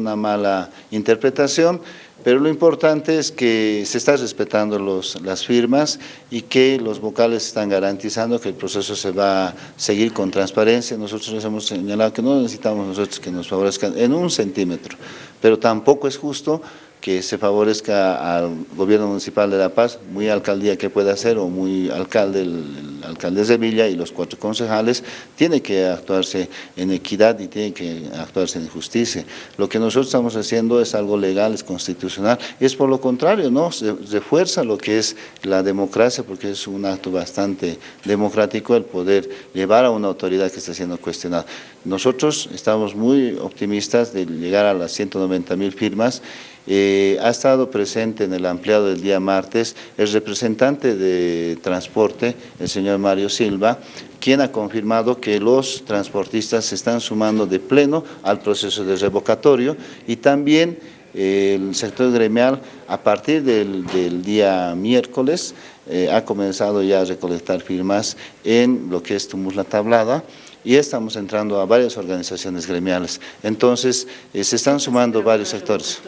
alguna mala interpretación, pero lo importante es que se están respetando los, las firmas y que los vocales están garantizando que el proceso se va a seguir con transparencia. Nosotros les hemos señalado que no necesitamos nosotros que nos favorezcan en un centímetro, pero tampoco es justo que se favorezca al gobierno municipal de La Paz, muy alcaldía que pueda hacer o muy alcalde, el, alcalde de Villa y los cuatro concejales, tiene que actuarse en equidad y tiene que actuarse en justicia. Lo que nosotros estamos haciendo es algo legal, es constitucional, es por lo contrario, ¿no? Se refuerza lo que es la democracia, porque es un acto bastante democrático el poder llevar a una autoridad que está siendo cuestionada. Nosotros estamos muy optimistas de llegar a las 190 mil firmas eh, ha estado presente en el ampliado del día martes el representante de transporte, el señor Mario Silva, quien ha confirmado que los transportistas se están sumando de pleno al proceso de revocatorio y también eh, el sector gremial a partir del, día miércoles eh, ha comenzado ya a recolectar firmas en lo que es Tumuz Tablada y estamos entrando a varias organizaciones gremiales. Entonces, eh, se están sumando varios sectores.